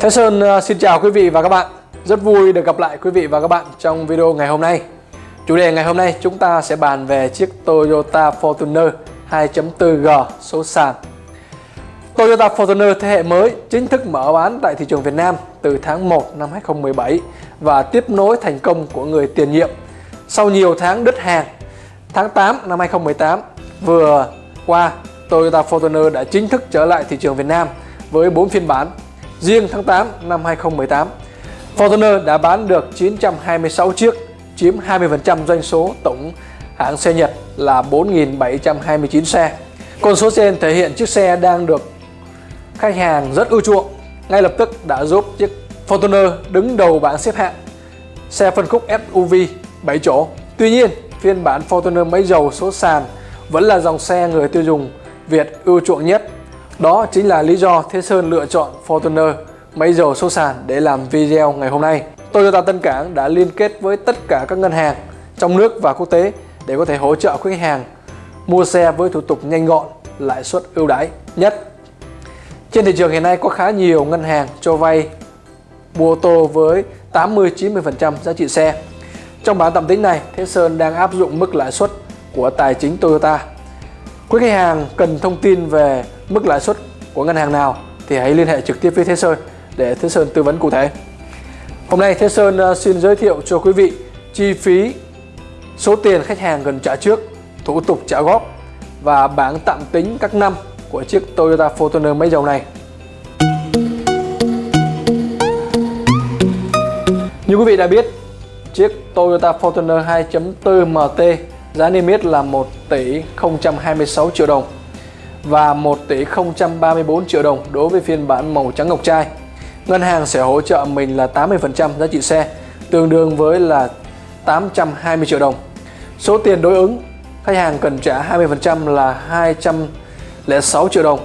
Thế Sơn à, xin chào quý vị và các bạn Rất vui được gặp lại quý vị và các bạn trong video ngày hôm nay Chủ đề ngày hôm nay chúng ta sẽ bàn về chiếc Toyota Fortuner 2.4G số sàn Toyota Fortuner thế hệ mới chính thức mở bán tại thị trường Việt Nam từ tháng 1 năm 2017 và tiếp nối thành công của người tiền nhiệm sau nhiều tháng đứt hàng. Tháng 8 năm 2018 vừa qua, Toyota Fortuner đã chính thức trở lại thị trường Việt Nam với 4 phiên bản. Riêng tháng 8 năm 2018, Fortuner đã bán được 926 chiếc, chiếm 20% doanh số tổng hãng xe Nhật là 4.729 xe. Con số trên thể hiện chiếc xe đang được khách hàng rất ưa chuộng, ngay lập tức đã giúp chiếc Fortuner đứng đầu bảng xếp hạng xe phân khúc SUV 7 chỗ. Tuy nhiên, phiên bản Fortuner máy dầu số sàn vẫn là dòng xe người tiêu dùng Việt ưa chuộng nhất. Đó chính là lý do Thế Sơn lựa chọn Fortuner máy dầu số sàn để làm video ngày hôm nay. Toyota Tân Cảng đã liên kết với tất cả các ngân hàng trong nước và quốc tế để có thể hỗ trợ khách hàng mua xe với thủ tục nhanh gọn, lãi suất ưu đãi nhất. Trên thị trường hiện nay có khá nhiều ngân hàng cho vay mua ô tô với 80-90% giá trị xe. Trong bản tạm tính này, Thế Sơn đang áp dụng mức lãi suất của tài chính Toyota. Quý khách hàng cần thông tin về mức lãi suất của ngân hàng nào thì hãy liên hệ trực tiếp với Thế Sơn để Thế Sơn tư vấn cụ thể. Hôm nay Thế Sơn ờ, xin giới thiệu cho quý vị chi phí, số tiền khách hàng cần trả trước, thủ tục trả góp và bảng tạm tính các năm của chiếc Toyota Fortuner máy dầu này. Như quý vị đã biết, chiếc Toyota Fortuner 2.4 MT giá niêm yết là 1 tỷ 026 triệu đồng và 1 tỷ 034 triệu đồng đối với phiên bản màu trắng ngọc trai. Ngân hàng sẽ hỗ trợ mình là 80% giá trị xe, tương đương với là 820 triệu đồng. Số tiền đối ứng khách hàng cần trả 20% là 206 triệu đồng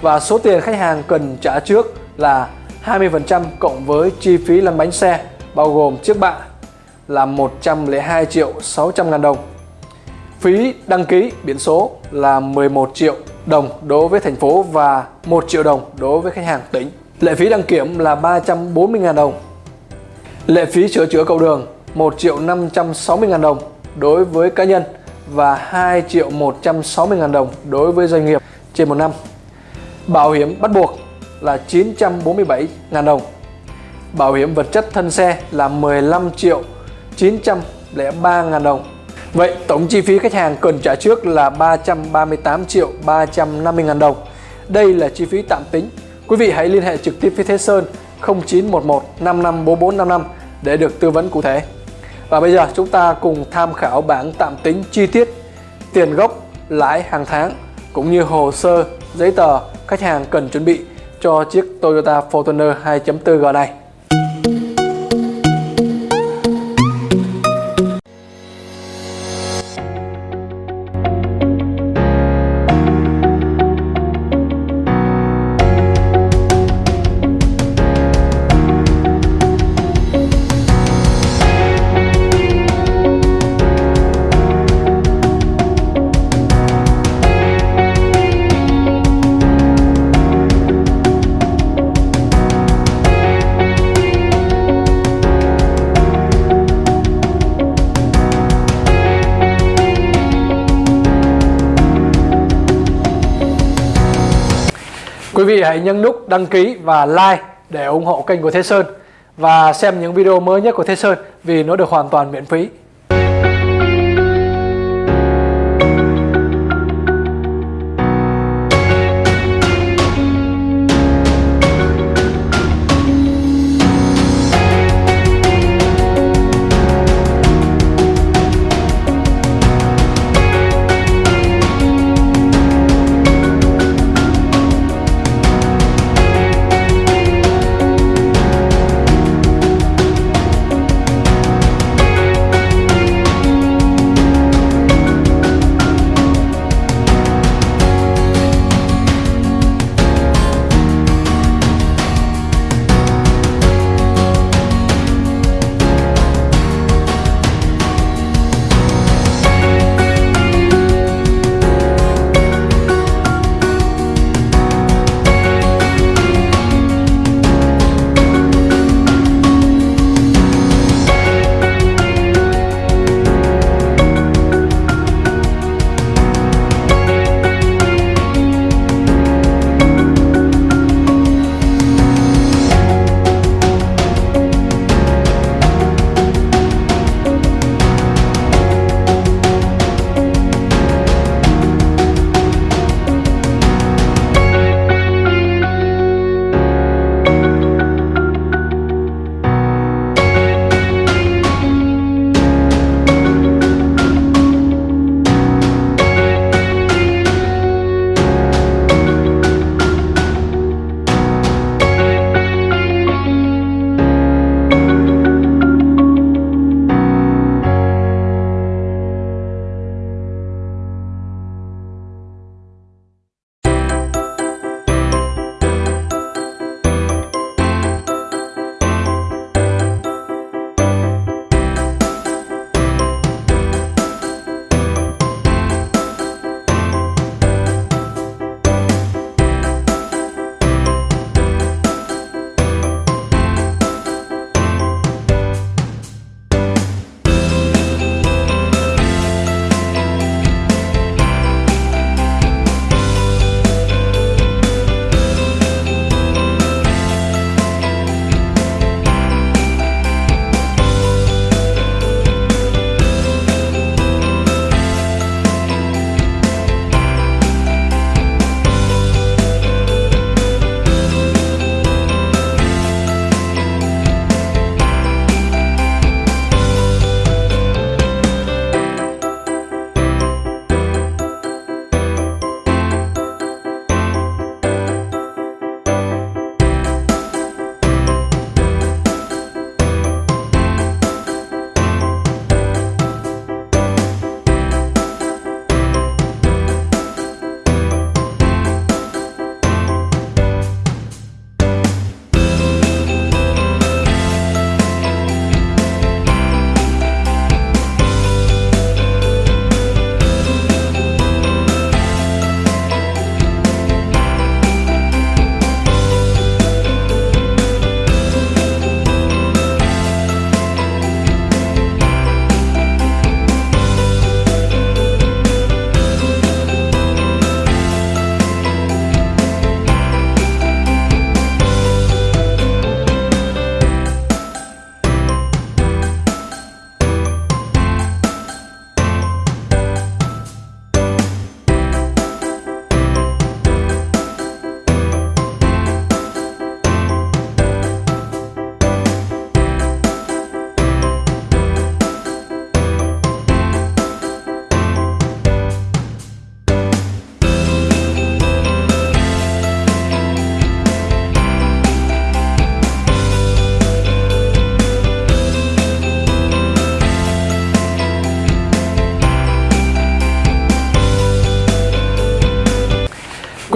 và số tiền khách hàng cần trả trước là 20% cộng với chi phí lăn bánh xe bao gồm chiếc bạ là 102 triệu 600 ngàn đồng. Phí đăng ký biển số là 11 triệu đồng đối với thành phố và 1 triệu đồng đối với khách hàng tỉnh. Lệ phí đăng kiểm là 340.000 đồng. Lệ phí sửa chữa cầu đường 1 triệu 560 ngàn đồng đối với cá nhân và 2 triệu 160 ngàn đồng đối với doanh nghiệp trên một năm. Bảo hiểm bắt buộc là 947 ngàn đồng Bảo hiểm vật chất thân xe là 15 triệu 903 ngàn đồng Vậy tổng chi phí khách hàng cần trả trước là 338 triệu 350 ngàn đồng. Đây là chi phí tạm tính. Quý vị hãy liên hệ trực tiếp với Thế Sơn 0911 554455 để được tư vấn cụ thể. Và bây giờ chúng ta cùng tham khảo bảng tạm tính chi tiết tiền gốc, lãi hàng tháng cũng như hồ sơ, giấy tờ khách hàng cần chuẩn bị cho chiếc Toyota Fortuner 2.4G này. Quý vị hãy nhấn nút đăng ký và like để ủng hộ kênh của Thế Sơn và xem những video mới nhất của Thế Sơn vì nó được hoàn toàn miễn phí.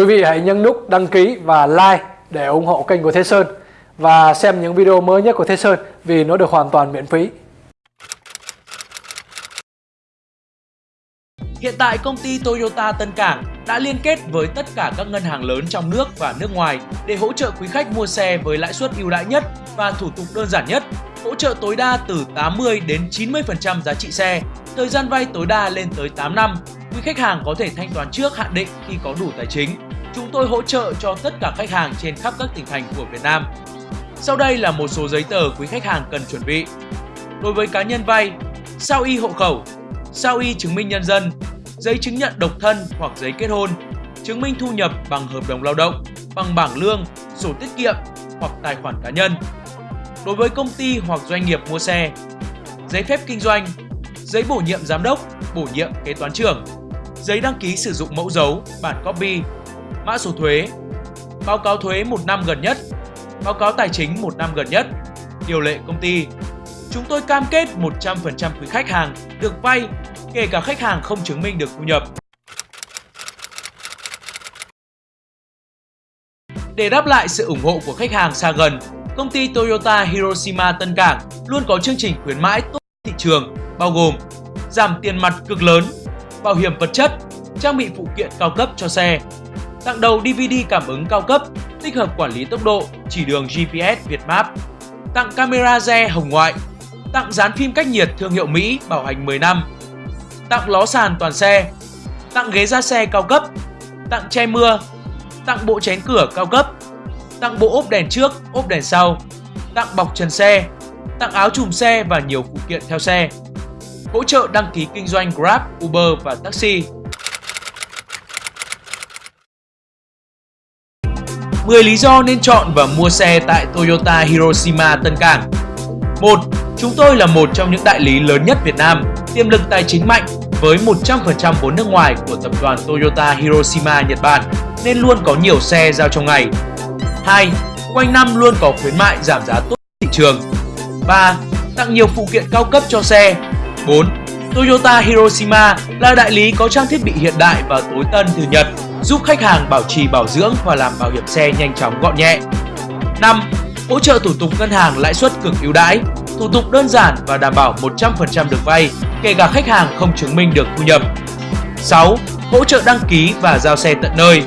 Quý vị hãy nhấn nút đăng ký và like để ủng hộ kênh của Thế Sơn và xem những video mới nhất của Thế Sơn vì nó được hoàn toàn miễn phí. Hiện tại công ty Toyota Tân Cảng đã liên kết với tất cả các ngân hàng lớn trong nước và nước ngoài để hỗ trợ quý khách mua xe với lãi suất ưu đãi nhất và thủ tục đơn giản nhất, hỗ trợ tối đa từ 80 đến 90% giá trị xe, thời gian vay tối đa lên tới 8 năm. Quý khách hàng có thể thanh toán trước hạn định khi có đủ tài chính. Chúng tôi hỗ trợ cho tất cả khách hàng trên khắp các tỉnh thành của Việt Nam. Sau đây là một số giấy tờ quý khách hàng cần chuẩn bị. Đối với cá nhân vay, sao y hộ khẩu, sao y chứng minh nhân dân, giấy chứng nhận độc thân hoặc giấy kết hôn, chứng minh thu nhập bằng hợp đồng lao động, bằng bảng lương, sổ tiết kiệm hoặc tài khoản cá nhân. Đối với công ty hoặc doanh nghiệp mua xe, giấy phép kinh doanh, giấy bổ nhiệm giám đốc, bổ nhiệm kế toán trưởng, giấy đăng ký sử dụng mẫu dấu, bản copy, mã số thuế, báo cáo thuế một năm gần nhất, báo cáo tài chính một năm gần nhất, điều lệ công ty. Chúng tôi cam kết 100% quý khách hàng được vay kể cả khách hàng không chứng minh được thu nhập. Để đáp lại sự ủng hộ của khách hàng xa gần, công ty Toyota Hiroshima Tân Cảng luôn có chương trình khuyến mãi tốt thị trường bao gồm giảm tiền mặt cực lớn, bảo hiểm vật chất, trang bị phụ kiện cao cấp cho xe, tặng đầu DVD cảm ứng cao cấp, tích hợp quản lý tốc độ, chỉ đường GPS Việt Map, tặng camera re hồng ngoại, tặng dán phim cách nhiệt thương hiệu Mỹ bảo hành 10 năm, tặng ló sàn toàn xe, tặng ghế ra xe cao cấp, tặng che mưa, tặng bộ chén cửa cao cấp, tặng bộ ốp đèn trước, ốp đèn sau, tặng bọc trần xe, tặng áo chùm xe và nhiều phụ kiện theo xe. Hỗ trợ đăng ký kinh doanh Grab, Uber và taxi. 10 lý do nên chọn và mua xe tại Toyota Hiroshima Tân Cảng 1. Chúng tôi là một trong những đại lý lớn nhất Việt Nam, tiềm lực tài chính mạnh với 100% vốn nước ngoài của tập đoàn Toyota Hiroshima Nhật Bản nên luôn có nhiều xe giao trong ngày. 2. Quanh năm luôn có khuyến mại giảm giá tốt thị trường. 3. Tặng nhiều phụ kiện cao cấp cho xe. 4. Toyota Hiroshima là đại lý có trang thiết bị hiện đại và tối tân từ Nhật, giúp khách hàng bảo trì bảo dưỡng và làm bảo hiểm xe nhanh chóng gọn nhẹ. 5. Hỗ trợ thủ tục ngân hàng lãi suất cực ưu đãi, thủ tục đơn giản và đảm bảo 100% được vay, kể cả khách hàng không chứng minh được thu nhập. 6. Hỗ trợ đăng ký và giao xe tận nơi.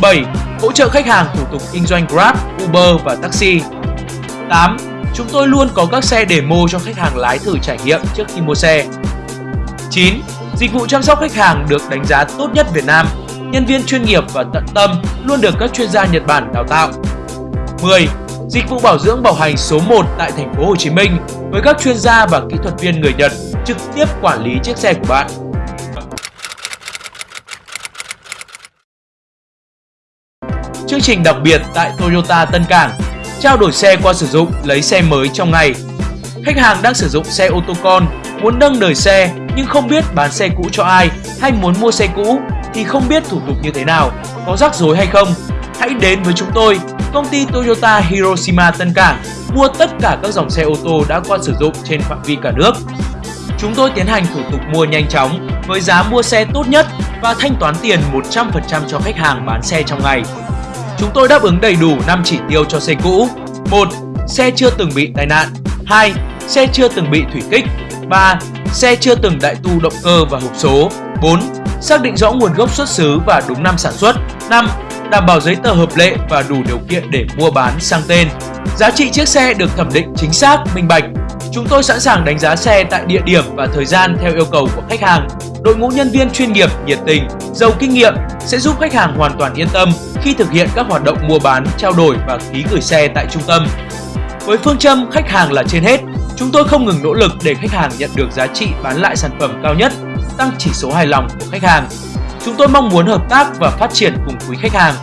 7. Hỗ trợ khách hàng thủ tục kinh doanh Grab, Uber và taxi. 8. Chúng tôi luôn có các xe demo cho khách hàng lái thử trải nghiệm trước khi mua xe. 9. Dịch vụ chăm sóc khách hàng được đánh giá tốt nhất Việt Nam. Nhân viên chuyên nghiệp và tận tâm luôn được các chuyên gia Nhật Bản đào tạo. 10. Dịch vụ bảo dưỡng bảo hành số 1 tại thành phố Hồ Chí Minh với các chuyên gia và kỹ thuật viên người Nhật trực tiếp quản lý chiếc xe của bạn. Chương trình đặc biệt tại Toyota Tân Cảng Trao đổi xe qua sử dụng, lấy xe mới trong ngày Khách hàng đang sử dụng xe ô tô con, muốn nâng đời xe nhưng không biết bán xe cũ cho ai hay muốn mua xe cũ thì không biết thủ tục như thế nào, có rắc rối hay không. Hãy đến với chúng tôi, công ty Toyota Hiroshima Tân Cảng mua tất cả các dòng xe ô tô đã qua sử dụng trên phạm vi cả nước. Chúng tôi tiến hành thủ tục mua nhanh chóng với giá mua xe tốt nhất và thanh toán tiền 100% cho khách hàng bán xe trong ngày. Chúng tôi đáp ứng đầy đủ 5 chỉ tiêu cho xe cũ. 1. Xe chưa từng bị tai nạn. 2. Xe chưa từng bị thủy kích. 3. Xe chưa từng đại tu động cơ và hộp số. 4. Xác định rõ nguồn gốc xuất xứ và đúng năm sản xuất. 5. Đảm bảo giấy tờ hợp lệ và đủ điều kiện để mua bán sang tên. Giá trị chiếc xe được thẩm định chính xác, minh bạch. Chúng tôi sẵn sàng đánh giá xe tại địa điểm và thời gian theo yêu cầu của khách hàng. Đội ngũ nhân viên chuyên nghiệp, nhiệt tình, giàu kinh nghiệm sẽ giúp khách hàng hoàn toàn yên tâm khi thực hiện các hoạt động mua bán, trao đổi và ký gửi xe tại trung tâm. Với phương châm khách hàng là trên hết, chúng tôi không ngừng nỗ lực để khách hàng nhận được giá trị bán lại sản phẩm cao nhất, tăng chỉ số hài lòng của khách hàng. Chúng tôi mong muốn hợp tác và phát triển cùng quý khách hàng.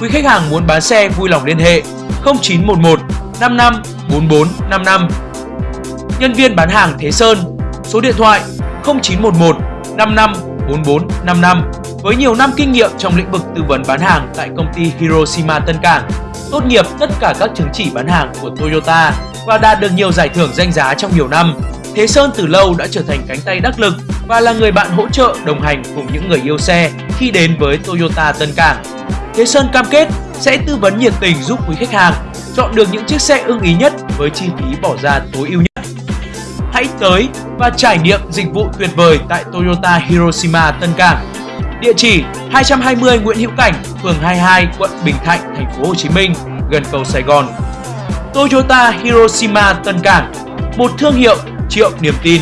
Quý khách hàng muốn bán xe vui lòng liên hệ 0911 55 44 55. Nhân viên bán hàng Thế Sơn, số điện thoại 0911 55 44 55 với nhiều năm kinh nghiệm trong lĩnh vực tư vấn bán hàng tại công ty Hiroshima Tân Cảng, tốt nghiệp tất cả các chứng chỉ bán hàng của Toyota và đạt được nhiều giải thưởng danh giá trong nhiều năm. Thế Sơn từ lâu đã trở thành cánh tay đắc lực và là người bạn hỗ trợ đồng hành cùng những người yêu xe khi đến với Toyota Tân Cảng. Thế Sơn cam kết sẽ tư vấn nhiệt tình giúp quý khách hàng chọn được những chiếc xe ưng ý nhất với chi phí bỏ ra tối ưu nhất. Hãy tới và trải nghiệm dịch vụ tuyệt vời tại Toyota Hiroshima Tân Cảng. Địa chỉ 220 Nguyễn Hữu Cảnh, phường 22, quận Bình Thạnh, thành phố Hồ Chí Minh, gần cầu Sài Gòn. Toyota Hiroshima Tân Cảng, một thương hiệu triệu niềm tin.